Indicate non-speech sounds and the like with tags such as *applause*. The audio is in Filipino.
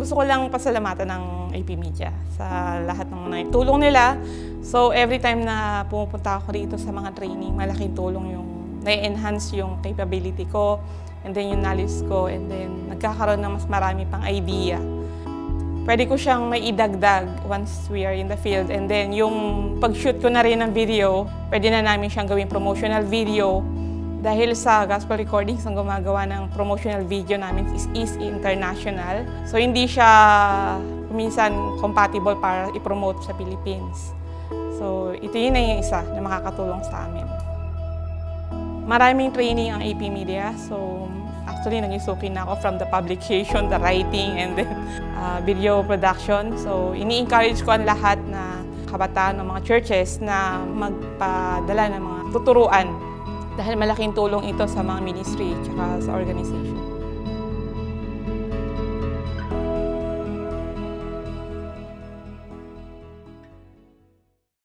Gusto ko lang pasalamatan ng AP Media sa lahat ng mga tulong nila. So every time na pumupunta ako rito sa mga training, malaking tulong yung na-enhance yung capability ko and then yung knowledge ko and then nagkakaroon ng mas marami pang idea. Pwede ko siyang may idagdag once we are in the field and then yung pag-shoot ko na rin ng video, pwede na namin siyang gawing promotional video dahil sa gospel recordings ang gumagawa ng promotional video namin is, is international. So hindi siya minsan compatible para i-promote sa Philippines. So ito yun na yung isa na makakatulong sa amin. Maraming training ang AP Media. So actually naging suki na ako from the publication, the writing, and then *laughs* uh, video production. So ini-encourage ko ang lahat na kabataan ng mga churches na magpadala ng mga tuturuan dahil malaking tulong ito sa mga ministry at sa organization.